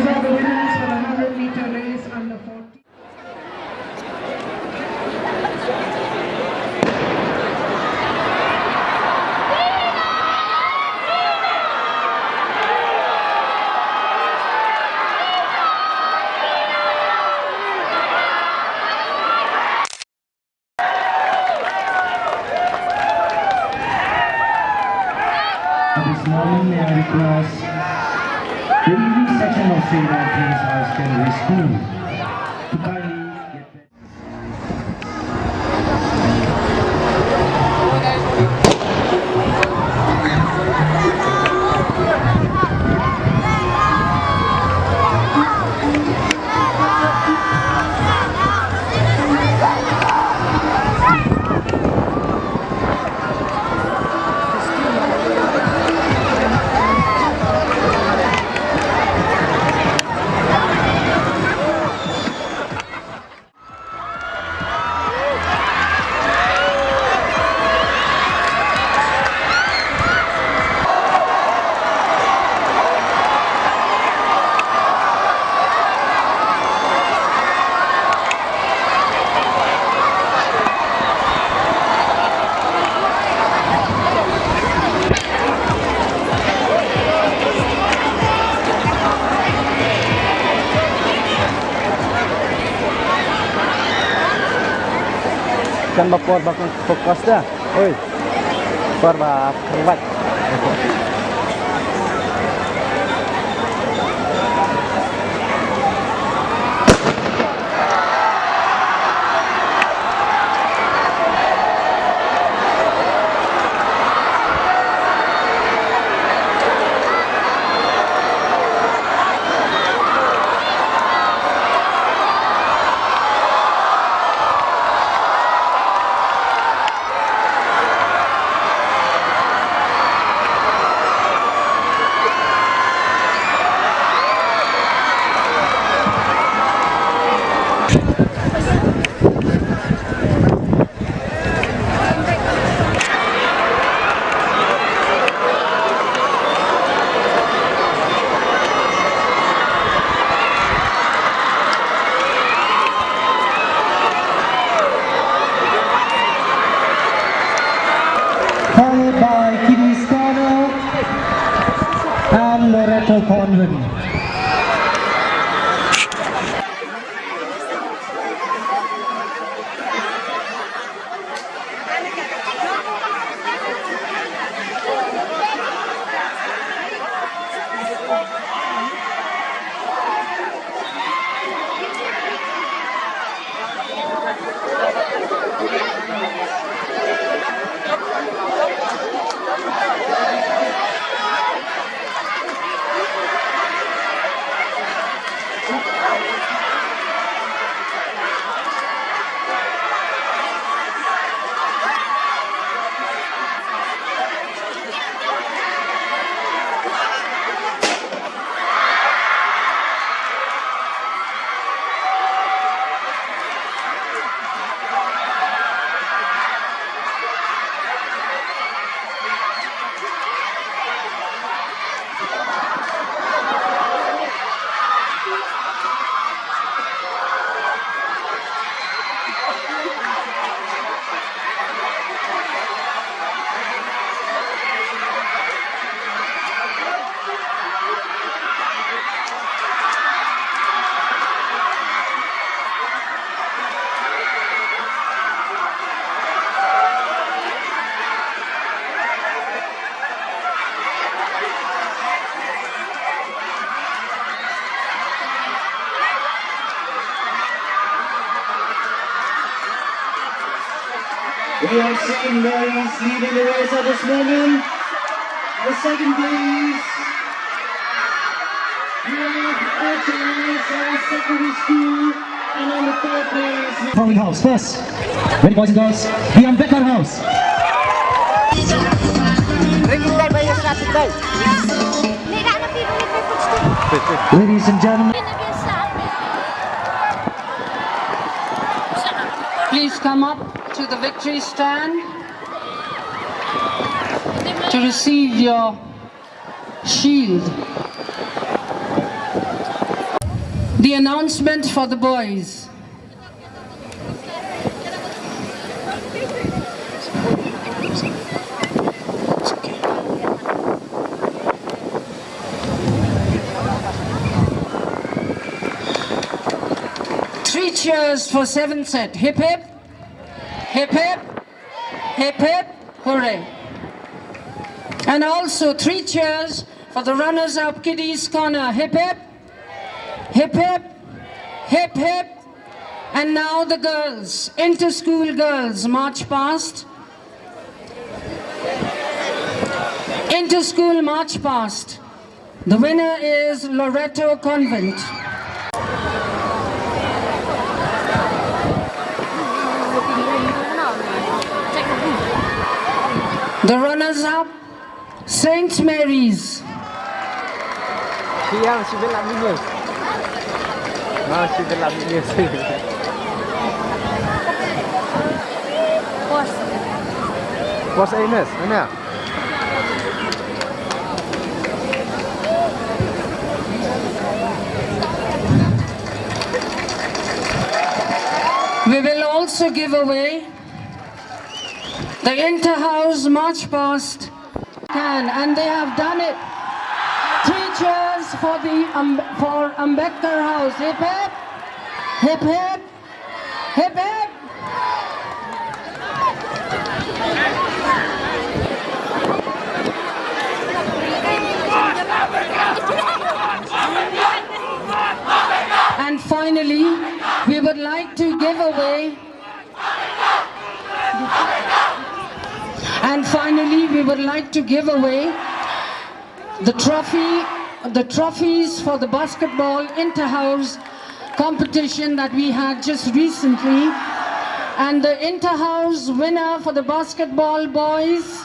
These are the winners the 100 meter race under 40. this morning may I the English section of St. Anthony's High Secondary School Ikan bapak bakor, bakor, bakor, bakor, bakor, bakor, and Loreto We are seeing Mary's leading the race at this moment. The second place. We have HMS Secondary School. And on the third place. Towing House first. Ready boys and girls? Ambedkar House. Ladies and gentlemen. Come up to the victory stand to receive your shield. The announcement for the boys. Three cheers for seven set. Hip hip, hip hip, hip hip, hooray. And also three cheers for the runners-up kiddies corner. Hip hip, hip hip, hip hip. And now the girls, inter-school girls, march past. Inter-school march past. The winner is Loreto Convent. The runners-up, Saint Mary's. Siang si Bella Minus. Si Bella Minus. Bos. Bos Ines? We will also give away the inter-house march past can, and they have done it. Three cheers for the um, for Ambedkar House. Hip hip, hip hip, hip hip. And finally, we would like to give away And finally, we would like to give away the trophy, the trophies for the basketball inter-house competition that we had just recently. And the inter-house winner for the basketball boys